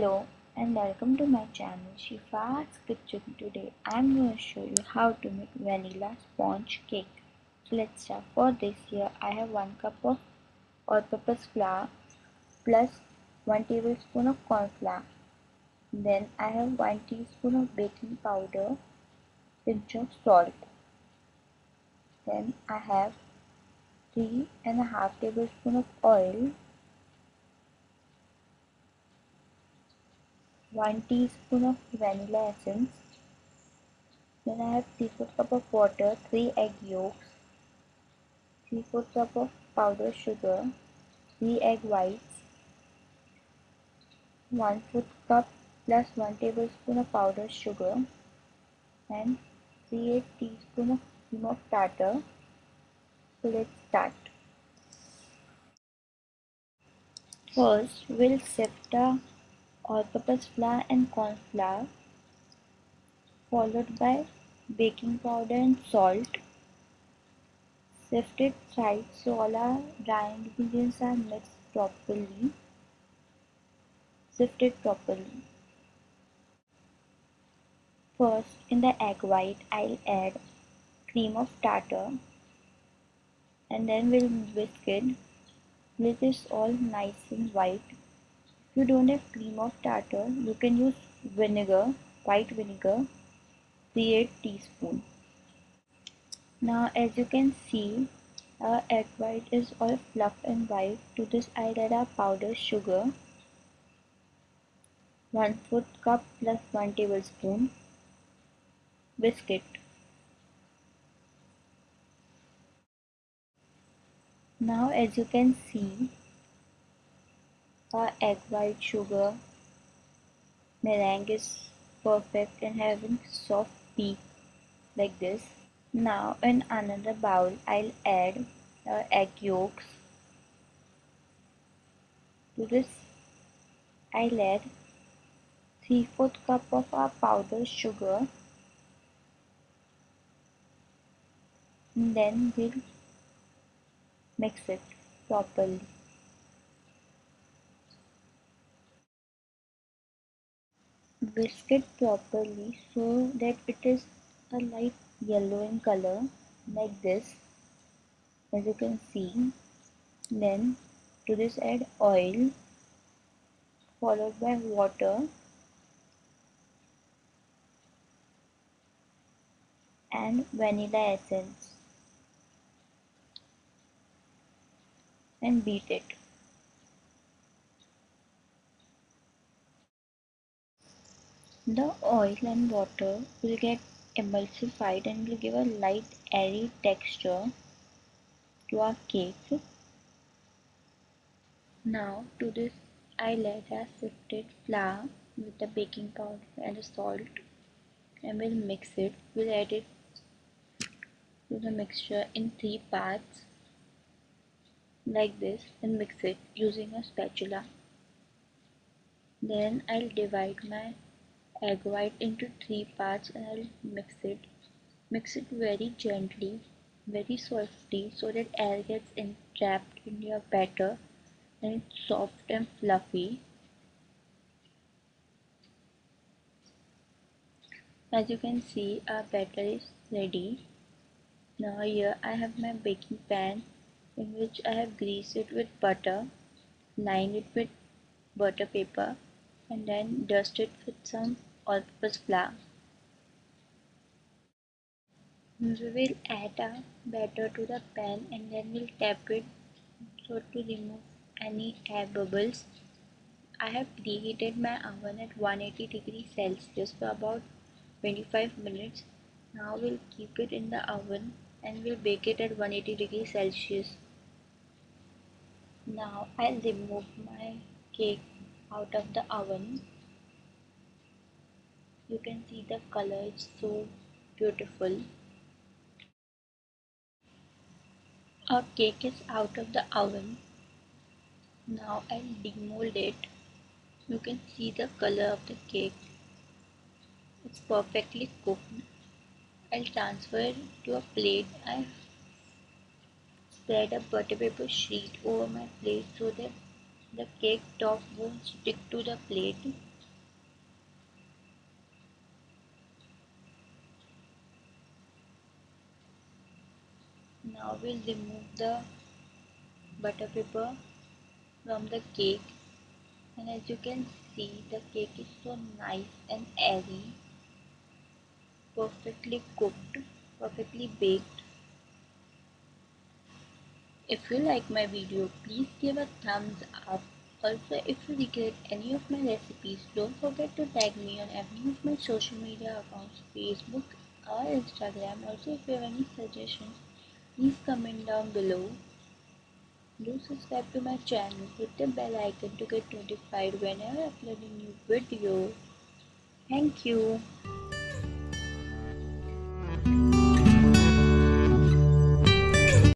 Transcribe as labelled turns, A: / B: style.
A: Hello and welcome to my channel Shifa's Kitchen. Today I'm going to show you how to make vanilla sponge cake. So let's start. For this here I have 1 cup of all-purpose flour plus 1 tablespoon of corn flour. Then I have 1 teaspoon of baking powder, pinch of salt. Then I have 3 and a half tablespoon of oil 1 teaspoon of vanilla essence. Then I have 3 4 cup of water 3 egg yolks 3 4 cup of powdered sugar 3 egg whites 1 4 cup plus 1 tablespoon of powdered sugar and 3 8 teaspoon of cream of tartar. So let's start. First we'll sift the all-purpose flour and corn flour followed by baking powder and salt. Sift it right so all our dry ingredients are mixed properly. Sift it properly. First in the egg white I'll add cream of tartar and then we'll whisk it. Till it is all nice and white if you don't have cream of tartar, you can use vinegar, white vinegar, 3 teaspoon. Now as you can see, our egg white is all fluff and white. To this I add our powdered sugar, 1 4 cup plus 1 tablespoon, biscuit. Now as you can see, our egg white sugar meringue is perfect and having soft peak like this. Now in another bowl I'll add our egg yolks. To this I'll add 3 4 cup of our powdered sugar and then we'll mix it properly. Whisk it properly so that it is a light yellow in color like this. As you can see then to this add oil followed by water and vanilla essence. And beat it The oil and water will get emulsified and will give a light airy texture to our cake. Now to this I'll add a sifted flour with the baking powder and the salt and we'll mix it. We'll add it to the mixture in three parts like this and mix it using a spatula. Then I'll divide my Uh, egg white into three parts and I'll mix it. Mix it very gently, very softly so that air gets entrapped in your batter and it's soft and fluffy. As you can see our batter is ready. Now here I have my baking pan in which I have greased it with butter, lined it with butter paper and then dust it with some all-purpose flour. We will add a batter to the pan and then we'll tap it so to remove any air bubbles. I have preheated my oven at 180 degrees Celsius for about 25 minutes. Now we'll keep it in the oven and we'll bake it at 180 degrees Celsius. Now I'll remove my cake out of the oven you can see the color it's so beautiful. Our cake is out of the oven. Now I'll demold it. You can see the color of the cake. It's perfectly cooked. I'll transfer it to a plate. I spread a butter paper sheet over my plate so that the cake top won't stick to the plate now we'll remove the butter paper from the cake. And as you can see the cake is so nice and airy. Perfectly cooked perfectly baked. If you like my video please give a thumbs up. Also if you regret any of my recipes don't forget to tag me on any of my social media accounts facebook or instagram. Also if you have any suggestions please comment down below. Do subscribe to my channel. Hit the bell icon to get notified whenever i upload a new video. Thank you